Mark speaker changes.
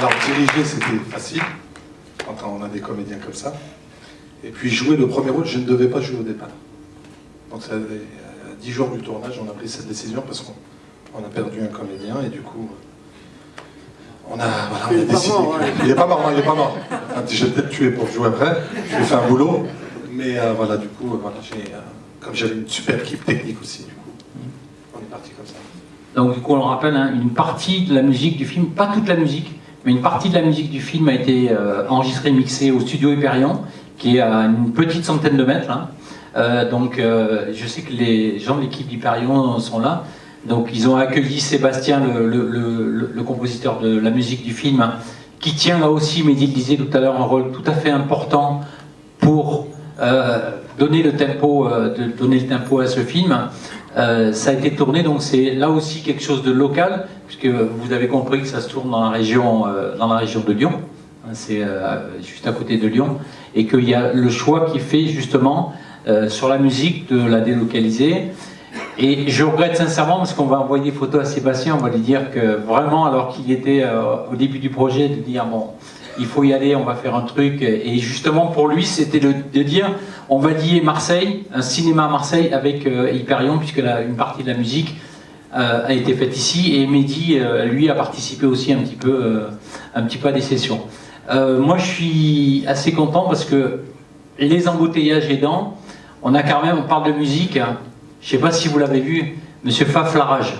Speaker 1: Alors diriger c'était facile, quand on a des comédiens comme ça. Et puis jouer le premier rôle, je ne devais pas jouer au départ. Donc ça, à 10 jours du tournage, on a pris cette décision parce qu'on a perdu un comédien et du coup, on a, voilà, on a décidé. Il n'est pas mort, il n'est pas mort. Je vais peut-être tuer pour jouer après, je vais faire un boulot. Mais euh, voilà, du coup, voilà, j'ai, euh, comme j'avais une super équipe technique aussi, du coup, on est parti comme ça.
Speaker 2: Donc du coup, on le rappelle, hein, une partie de la musique du film, pas toute la musique, une partie de la musique du film a été euh, enregistrée, mixée au studio Hyperion, qui est à une petite centaine de mètres. hein. Euh, donc euh, je sais que les gens de l'équipe d'Hyperion sont là. Donc ils ont accueilli Sébastien, le, compositeur de la musique du film, qui tient là aussi, Mehdi le disait tout à l'heure, un rôle tout à fait important pour donner le tempo, donner le tempo à ce film. Euh, ça a été tourné, donc c'est là aussi quelque chose de local, puisque vous avez compris que ça se tourne dans la région, euh, dans la région de Lyon. Hein, C'est euh, juste à côté de Lyon, et qu'il y a le choix qui fait justement sur la musique de la délocaliser. Et je regrette sincèrement parce qu'on va envoyer des photos à Sébastien, on va lui dire que vraiment, alors qu'il était au début du projet, de dire bon, il faut y aller, on va faire un truc. Et justement pour lui, c'était de, dire on va lier Marseille, un cinéma à Marseille avec euh, Hyperion, puisque une partie de la musique euh, a été faite ici. Et Mehdi, euh, lui, a participé aussi un petit peu, un petit peu à des sessions. Moi, je suis assez content parce que les embouteillages aidant, on a quand même, on parle de musique. hein. Je ne sais pas si vous l'avez vu, Monsieur Faf Larage.